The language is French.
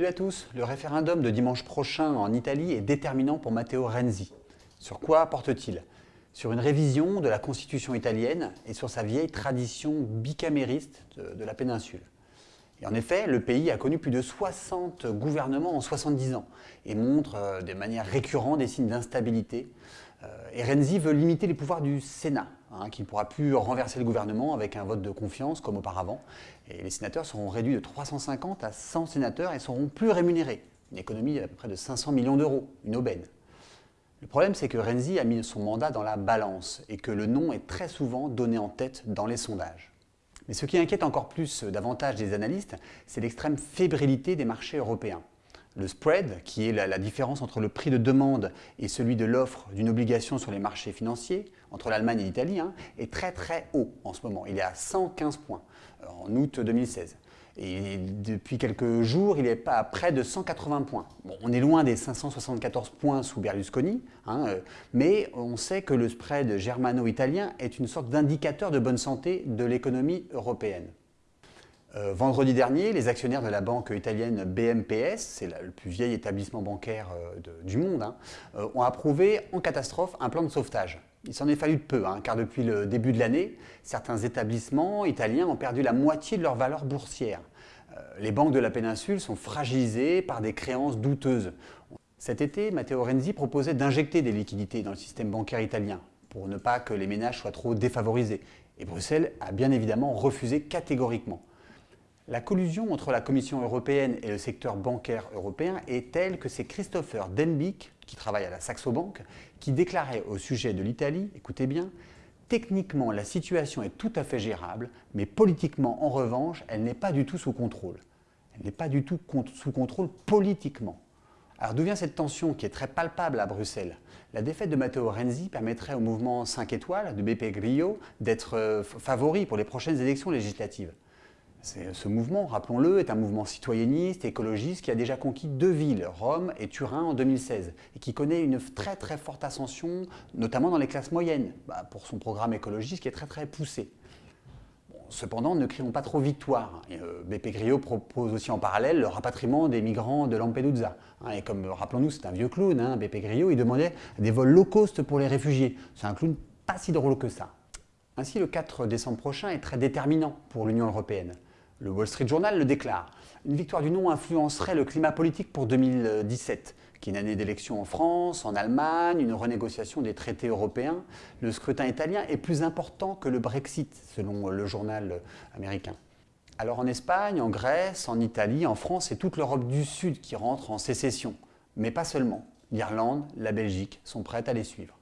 Salut à tous Le référendum de dimanche prochain en Italie est déterminant pour Matteo Renzi. Sur quoi porte-t-il Sur une révision de la constitution italienne et sur sa vieille tradition bicamériste de, de la péninsule. Et en effet, le pays a connu plus de 60 gouvernements en 70 ans et montre euh, de manière récurrente des signes d'instabilité. Euh, et Renzi veut limiter les pouvoirs du Sénat, hein, qui ne pourra plus renverser le gouvernement avec un vote de confiance comme auparavant. Et les sénateurs seront réduits de 350 à 100 sénateurs et seront plus rémunérés. Une économie à peu près de 500 millions d'euros, une aubaine. Le problème, c'est que Renzi a mis son mandat dans la balance et que le nom est très souvent donné en tête dans les sondages. Mais ce qui inquiète encore plus euh, davantage les analystes, c'est l'extrême fébrilité des marchés européens. Le spread, qui est la, différence entre le prix de demande et celui de l'offre d'une obligation sur les marchés financiers, entre l'Allemagne et l'Italie, hein, est très très haut en ce moment. Il est à 115 points euh, en août 2016. Et depuis quelques jours, il est pas à près de 180 points. on est loin des 574 points sous Berlusconi, hein, euh, mais on sait que le spread germano-italien est une sorte d'indicateur de bonne santé de l'économie européenne. Euh, vendredi dernier, les actionnaires de la banque italienne BMPS, c'est le plus vieil établissement bancaire euh, du monde, hein, ont approuvé en catastrophe un plan de sauvetage. Il s'en est fallu de peu, hein, car depuis le début de l'année, certains établissements italiens ont perdu la moitié de leur valeur boursière. Euh, les banques de la péninsule sont fragilisées par des créances douteuses. Cet été, Matteo Renzi proposait d'injecter des liquidités dans le système bancaire italien pour ne pas que les ménages soient trop défavorisés. Et Bruxelles a bien évidemment refusé catégoriquement. La collusion entre la Commission européenne et le secteur bancaire européen est telle que c'est Christopher Denbick, qui travaille à la Saxo Bank, qui déclarait au sujet de l'Italie, écoutez bien, Techniquement, la situation est tout à fait gérable, mais politiquement, en revanche, elle n'est pas du tout sous contrôle. Elle n'est pas du tout sous contrôle politiquement. Alors d'où vient cette tension qui est très palpable à Bruxelles? La défaite de Matteo Renzi permettrait au mouvement 5 étoiles de BP Grillo d'être euh, favori pour les prochaines élections législatives. Ce mouvement, rappelons-le, est un mouvement citoyenniste, écologiste qui a déjà conquis deux villes, Rome et Turin en 2016, et qui connaît une très très forte ascension, notamment dans les classes moyennes, bah, pour son programme écologiste qui est très très poussé. cependant, ne crions pas trop victoire. Euh, BP Grillo propose aussi en parallèle le rapatriement des migrants de Lampedusa. Hein, et comme, rappelons-nous, c'est un vieux clown, hein, BP Grillo, il demandait des vols low cost pour les réfugiés. C'est un clown pas si drôle que ça. Ainsi, le 4 décembre prochain est très déterminant pour l'Union européenne. Le Wall Street Journal le déclare. Une victoire du non influencerait le climat politique pour 2017, qui est une année d'élection en France, en Allemagne, une renégociation des traités européens. Le scrutin italien est plus important que le Brexit, selon le journal américain. Alors en Espagne, en Grèce, en Italie, en France et toute l'Europe du Sud qui rentre en sécession. Mais pas seulement. L'Irlande, la Belgique sont prêtes à les suivre.